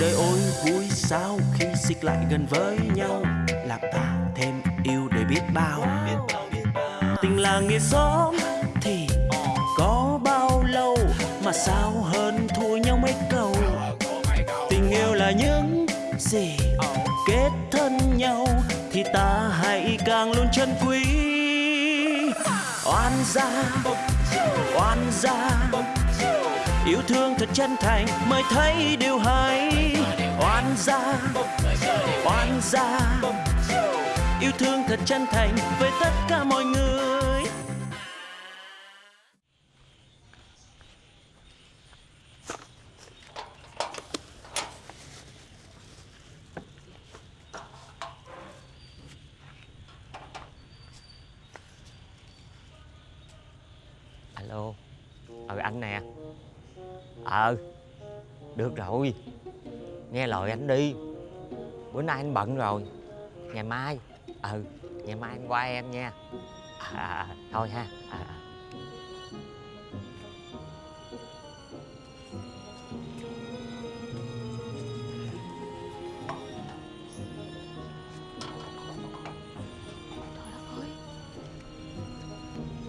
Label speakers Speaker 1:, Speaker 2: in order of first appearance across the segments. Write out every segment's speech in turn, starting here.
Speaker 1: đời ôi, vui sao khi xích lại gần với nhau? Làm ta thêm yêu để biết bao. Tình làng nghĩa xóm thì có bao lâu mà sao hơn thua nhau mấy câu? Tình yêu là những gì kết thân nhau thì ta hãy càng luôn chân quý. Oan gia oan gia yêu thương thật chân thành, mới thấy điều hay. Oan gia oan gia. Yêu thương thật chân thành với tất cả mọi người.
Speaker 2: Alo. Ờ anh nè ờ được rồi. Nghe lời anh đi. Bữa nay anh bận rồi. Ngày mai ừ ngày mai anh qua em nha. À, à, à thôi ha à, à.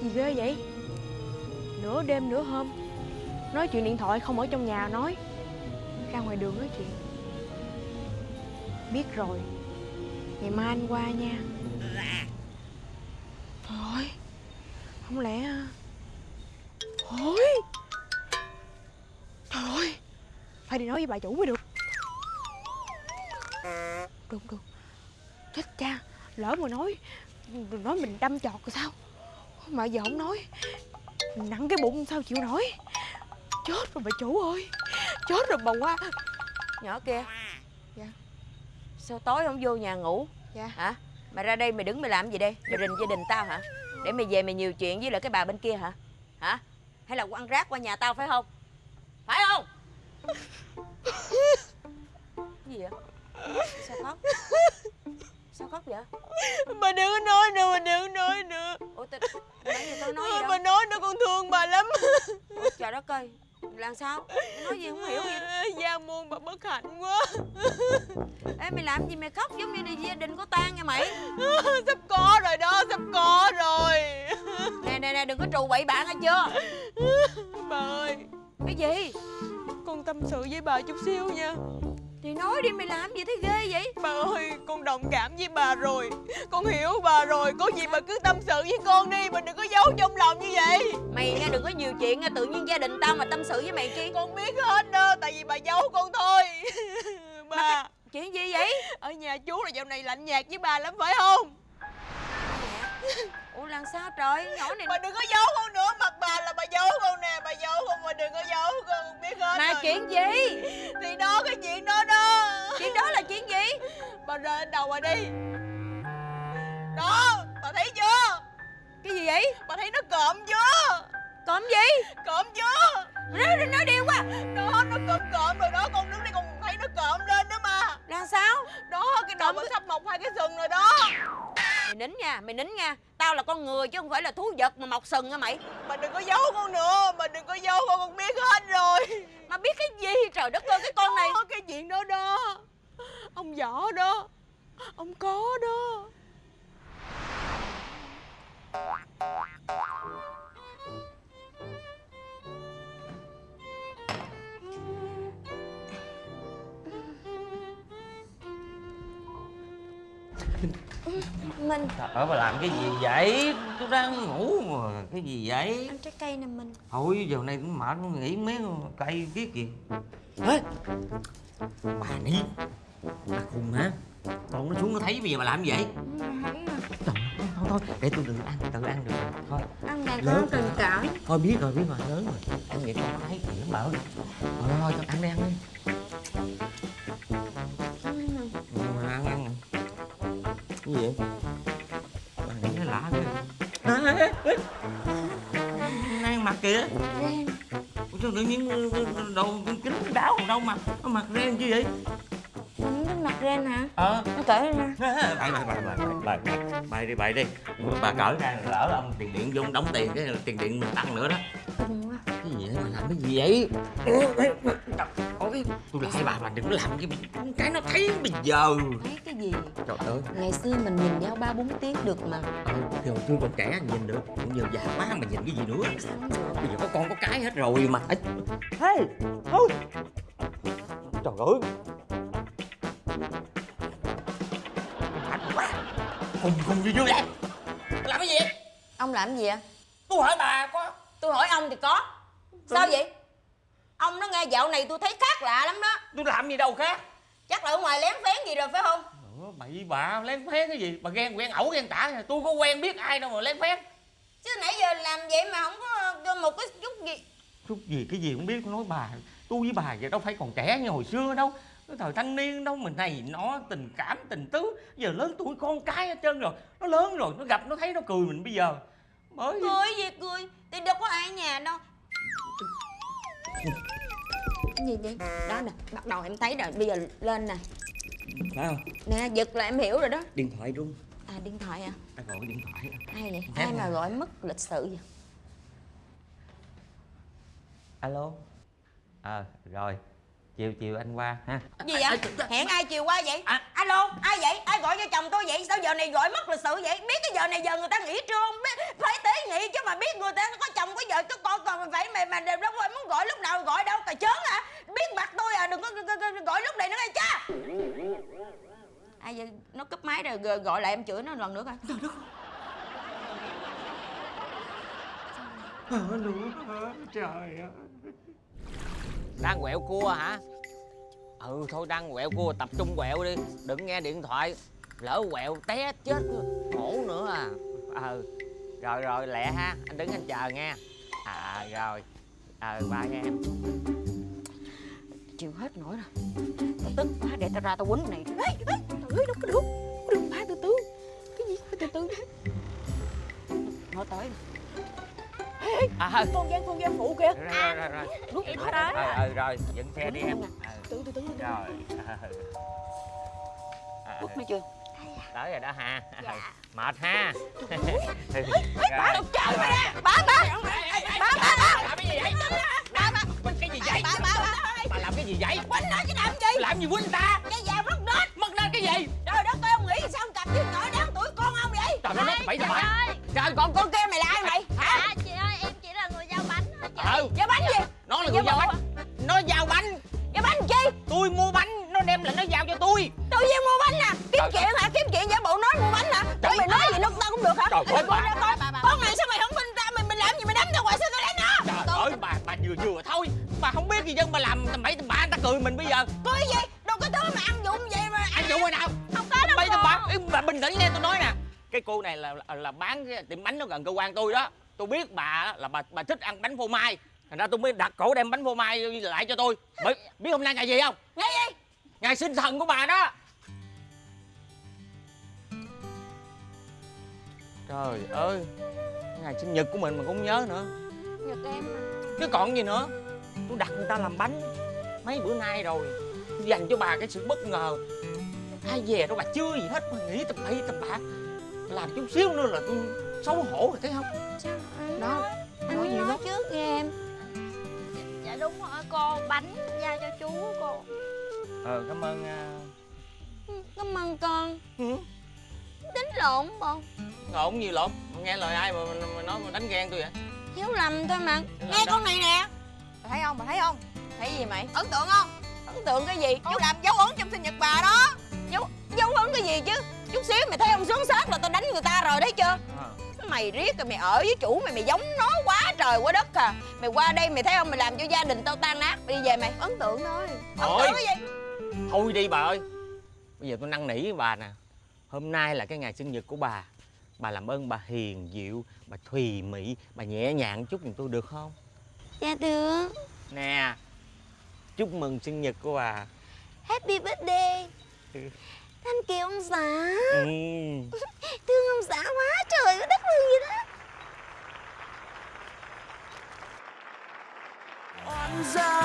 Speaker 3: Gì ghê vậy? Nửa đêm nửa hôm. Nói chuyện điện thoại không ở trong nhà, nói. Ra ngoài đường nói chuyện. Biết rồi. Ngày mai anh qua nha. Trời ơi Không lẽ à, thôi. Ôi Trời ơi Phải đi nói với bà chủ mới được. Được được Chết cha, Lỡ mà nói Nói mình đâm chọt rồi sao? Mà giờ không nói, Nặng cái bụng sao chịu nổi? Chết rồi bà chủ ơi. Chết rồi bà qua.
Speaker 4: Nhỏ kia.
Speaker 3: Dạ.
Speaker 4: Sao tối không vô nhà ngủ?
Speaker 3: Dạ.
Speaker 4: Hả? Mày ra đây mày đứng mày làm gì đây? Mày rình gia đình tao hả? Để mày về mày nhiều chuyện với lại cái bà bên kia hả? Hả? Hay là quăng rác qua nhà tao phải không? Phải không? Cái gì vậy? Sao khóc? Sao khóc vậy?
Speaker 3: Bà đừng có nói nữa Bà đừng có nói nữa.
Speaker 4: Ủa tao Nãy giờ tao nói gì
Speaker 3: Bà
Speaker 4: đâu?
Speaker 3: nói nữa con thương bà lắm.
Speaker 4: Ủa, Trời đất ơi Làm sao? Nói gì không hiểu gì
Speaker 3: Gia môn bà bất hạnh quá.
Speaker 4: Ê mày làm gì mày khóc giống như là gia đình có tan nha mày?
Speaker 3: Sắp có rồi đó Sắp có rồi.
Speaker 4: Nè nè nè đừng có trù bậy bạn nghe chưa?
Speaker 3: Bà ơi.
Speaker 4: Cái gì?
Speaker 3: Con tâm sự với bà chút xíu nha
Speaker 4: Thì nói đi mày làm gì thấy ghê vậy?
Speaker 3: Bà ơi con đồng cảm với bà rồi. Con hiểu bà rồi Có gì bà cứ tâm sự với con đi Bà đừng có giấu trong lòng như vậy.
Speaker 4: Mày nghe đừng có nhiều chuyện nha Tự nhiên gia đình tao mà tâm sự với mày chi
Speaker 3: Con biết hết đó Tại vì bà giấu con thôi. Bà
Speaker 4: Chuyện gì vậy?
Speaker 3: Ở nhà chú là dạo này lạnh nhạt với bà lắm phải không?
Speaker 4: Ủa làm sao trời? Nhỏ này
Speaker 3: Bà đừng có giấu con nữa Mặt bà là bà giấu con nè Bà giấu con mà đừng có giấu con Con biết hết
Speaker 4: Mà
Speaker 3: rồi.
Speaker 4: chuyện gì?
Speaker 3: Thì đó cái chuyện đó đó Bà lên đầu bà đi. Đó Bà thấy chưa?
Speaker 4: Cái gì vậy?
Speaker 3: Bà thấy nó cộm chưa
Speaker 4: Cộm gì?
Speaker 3: Cộm chưa
Speaker 4: Nói, nói điêu quá.
Speaker 3: Đó nó cộm cộm rồi đó Con đứng đây con thấy nó cộm lên nữa mà.
Speaker 4: Làm sao?
Speaker 3: Đó cái đầu
Speaker 4: cái-
Speaker 3: sắp mọc hai cái sừng rồi đó.
Speaker 4: Mày nín nha Mày nín nha. Tao là con người chứ không phải là thú vật mà mọc sừng nha mày?
Speaker 3: Bà đừng có giấu con nữa Bà đừng có giấu con Con biết hết rồi
Speaker 4: Mà biết cái gì trời đất ơi cái con này
Speaker 3: Đó, cái chuyện đó đó Ông võ đó. Ông có đó.
Speaker 4: Minh
Speaker 2: Trời ơi bà làm cái gì vậy? Tôi đang ngủ mà cái gì vậy?
Speaker 4: Ăn trái cây nè Minh
Speaker 2: thôi giờ này cũng mệt nghỉ mấy cây kiết gì Ê! bà đi bà khùng hả? Con nó xuống nó thấy bây giờ bà làm gì vậy? Trời ơi, thôi thôi để tôi tự ăn tự ăn được rồi. thôi.
Speaker 4: Ăn
Speaker 2: Lớn
Speaker 4: con tình cảm.
Speaker 2: Thôi biết rồi biết rồi lớn rồi. Anh nghĩ con thấy gì lắm bà ơi thôi thôi thôi ăn đi ăn đi. Ừ, mà ăn ăn. Cái gì vậy? Nghĩ nó lạ ăn mặc kìa. Ủa sao tự nhiên đầu kính đáo đâu mà nó mặc ren chứ vậy
Speaker 4: Minh cái mặt ren hả
Speaker 2: ờ.
Speaker 4: Nó cởi lên nè.
Speaker 2: Bài bài bài bài bài bài bài đi bài đi. Bà cởi ra lỡ ông tiền điện vô đóng tiền cái tiền điện mình tăng nữa đó.
Speaker 4: Kinh quá.
Speaker 2: Cái gì vậy? Mà làm cái gì vậy? Trời ơi. Lỗi tôi lại bà bà đừng có làm cái cái nó thấy bây giờ.
Speaker 4: Thấy cái gì?
Speaker 2: Trời ơi.
Speaker 4: Ngày xưa mình nhìn nhau ba bốn tiếng được mà.
Speaker 2: Ờ, thì hồi xưa còn trẻ nhìn được. Bây giờ già quá mà nhìn cái gì nữa. Bây giờ có con có cái hết rồi mà. Ê, hey thôi. trời ơi khùng khùng gì chưa vậy. làm cái gì?
Speaker 4: Ông làm gì ạ
Speaker 2: tôi hỏi bà có
Speaker 4: tôi hỏi ông thì có. Sao vậy? Ông nó nghe dạo này tôi thấy khác lạ lắm đó.
Speaker 2: Tôi làm gì đâu khác.
Speaker 4: Chắc là ở ngoài lén phén gì rồi phải không?
Speaker 2: Ủa, bậy bạ lén phén cái gì? Bà ghen quen ẩu ghen tả. Tôi có quen biết ai đâu mà lén phén.
Speaker 4: Chứ nãy giờ làm vậy mà không có một cái chút gì.
Speaker 2: Chút gì cái gì cũng biết. Tôi nói bà tôi với bà vậy đâu phải còn trẻ như hồi xưa đâu cái thời thanh niên đâu mình này nó tình cảm tình tứ. Giờ lớn tuổi con cái hết trơn rồi. Nó lớn rồi nó gặp nó thấy nó cười mình bây giờ. Mới
Speaker 4: cười gì cười? Thì đâu có ai ở nhà đâu. Cái gì vậy. Đó nè bắt đầu em thấy rồi. Bây giờ lên nè.
Speaker 2: Phải không?
Speaker 4: Nè giật là em hiểu rồi đó.
Speaker 2: Điện thoại rung
Speaker 4: à điện thoại à?
Speaker 2: Ta gọi điện thoại
Speaker 4: ai vậy? Ai mà
Speaker 2: à.
Speaker 4: gọi mất lịch sự vậy?
Speaker 2: Alo. Ờ rồi chiều chiều anh qua ha.
Speaker 4: Gì vậy? Hẹn ai chiều qua vậy?
Speaker 2: À.
Speaker 4: alo ai vậy? Ai gọi cho chồng tôi vậy? Sao giờ này gọi mất lịch sự vậy? Biết cái giờ này giờ người ta nghỉ trưa không? Biết phải tế nhị chứ mà biết người ta có chồng có vợ có con còn phải mày mà đều đâu muốn gọi lúc nào gọi đâu. Cà chớn hả? Biết mặt tôi à đừng có gọi lúc này nữa nghe cha ai vậy? Nó cúp máy rồi gọi lại em chửi nó lần nữa coi.
Speaker 2: Trời ơi đang quẹo cua hả? Ừ thôi đang quẹo cua tập trung quẹo đi. Đừng nghe điện thoại. Lỡ quẹo té chết khổ nữa à. Ừ rồi rồi lẹ ha. Anh đứng anh chờ nghe. À rồi. Ờ ừ, ba nghe em.
Speaker 4: Chịu hết nổi rồi. Tao tức quá để tao ra tao quýnh này.
Speaker 3: Ê ê trời ơi đâu có được. Có được ba từ từ. Cái gì từ từ
Speaker 4: nó tới
Speaker 2: à
Speaker 3: con gian con gian phụ kìa.
Speaker 2: Rồi rồi rồi
Speaker 3: Đúng,
Speaker 2: rồi
Speaker 3: tới
Speaker 2: rồi
Speaker 3: rồi.
Speaker 2: dựng xe đi em. ừ.
Speaker 3: từ từ từ
Speaker 2: rồi. Ờ.
Speaker 4: quýnh nó chưa?
Speaker 2: Tới rồi đó ha. Mệt ha.
Speaker 4: Bà chờ mày nè bà bà bà bà bà
Speaker 2: làm cái gì vậy?
Speaker 4: Bà
Speaker 2: cái gì vậy?
Speaker 4: Bà bà bà
Speaker 2: bà làm cái gì vậy?
Speaker 4: Quýnh nó chứ làm gì?
Speaker 2: Làm gì quýnh ta?
Speaker 4: Cái già mất nết.
Speaker 2: Mất lên cái gì?
Speaker 4: Trời đất ơi ông nghĩ sao ông cặp với nhỏ đáng tuổi con ông vậy?
Speaker 2: Trời tao bậy
Speaker 5: ơi.
Speaker 2: Trời
Speaker 4: còn con kia mày là ai mày
Speaker 2: nó là giao
Speaker 4: bộ.
Speaker 2: bánh. nó giao bánh.
Speaker 4: Giá bánh chi?
Speaker 2: Tôi mua bánh nó đem lại nó giao cho tôi.
Speaker 4: Tự nhiên mua bánh nè kiếm
Speaker 2: Trời
Speaker 4: chuyện hả? Kiếm chuyện giả bộ nói mua bánh hả
Speaker 2: Trời
Speaker 4: Ủa mày nói gì lúc tao cũng được hả?
Speaker 2: Trời ơi, bà-
Speaker 4: ra con này sao mày không tin ta mày mày làm gì mày đấm tao? Hoài sao tao đánh nó?
Speaker 2: Trời ơi bà bà vừa vừa thôi. Bà không biết gì dân bà làm tầm bậy tầm người ta cười mình bây giờ.
Speaker 4: Cái gì? Đâu có thứ mà ăn dụng vậy mà
Speaker 2: anh chủ hồi nào?
Speaker 5: Không có đâu
Speaker 2: bạ
Speaker 5: cô.
Speaker 2: Ê, bà bình tĩnh nghe tôi nói nè. Cái cô này là là, là bán cái tiệm bánh nó gần cơ quan tôi đó. Tôi biết bà là bà bà thích ăn bánh phô mai thành ra tôi mới đặt cổ đem bánh phô mai lại cho tôi. Bởi biết hôm nay ngày gì không?
Speaker 4: Nghe gì?
Speaker 2: Ngày sinh thần của bà đó. Trời ơi ngày sinh nhật của mình mà cũng nhớ nữa.
Speaker 4: Nhật em mà
Speaker 2: chứ còn gì nữa. Tôi đặt người ta làm bánh mấy bữa nay rồi. Dành cho bà cái sự bất ngờ. Ai về đâu bà chưa gì hết mà nghĩ tầm bậy tầm bạ. Làm chút xíu nữa là tôi xấu hổ rồi thấy không?
Speaker 4: Đó
Speaker 5: anh
Speaker 4: nói gì
Speaker 5: nói
Speaker 4: đó
Speaker 5: trước nghe em đúng rồi cô bánh giao cho chú cô
Speaker 2: ờ cảm ơn
Speaker 5: cảm ơn con.
Speaker 2: Uh...
Speaker 5: đánh lộn không
Speaker 2: ngộn gì lộn? Nghe lời ai mà, mà, mà nói mà đánh ghen tôi vậy?
Speaker 5: Hiểu lầm thôi mà.
Speaker 2: Hiểu
Speaker 4: nghe con này nè.
Speaker 3: Bà thấy không? Bà thấy không?
Speaker 4: Thấy gì mày?
Speaker 3: Ấn tượng không?
Speaker 4: Ấn tượng cái gì?
Speaker 3: Chú làm dấu ấn trong sinh nhật bà đó.
Speaker 4: Dấu dấu ấn cái gì chứ? Chút xíu mày thấy ông xuống sát là tao đánh người ta rồi đấy chưa
Speaker 2: à.
Speaker 4: Mày riết rồi mày ở với chủ mày mày giống nó quá trời quá đất à. Mày qua đây mày thấy không mày làm cho gia đình tao tan nát đi về mày.
Speaker 3: Ấn tượng thôi.
Speaker 4: Ấn
Speaker 2: Thôi.
Speaker 4: tượng cái gì?
Speaker 2: Thôi đi bà ơi. Bây giờ tôi năn nỉ với bà nè. Hôm nay là cái ngày sinh nhật của bà. Bà làm ơn bà hiền dịu bà thùy mị bà nhẹ nhàng chút giùm tôi được không?
Speaker 5: Dạ được.
Speaker 2: Nè chúc mừng sinh nhật của bà.
Speaker 5: Happy birthday Thank you ông xã
Speaker 2: ừ.
Speaker 5: thương ông xã quá trời đất ơi vậy đó
Speaker 1: oan gia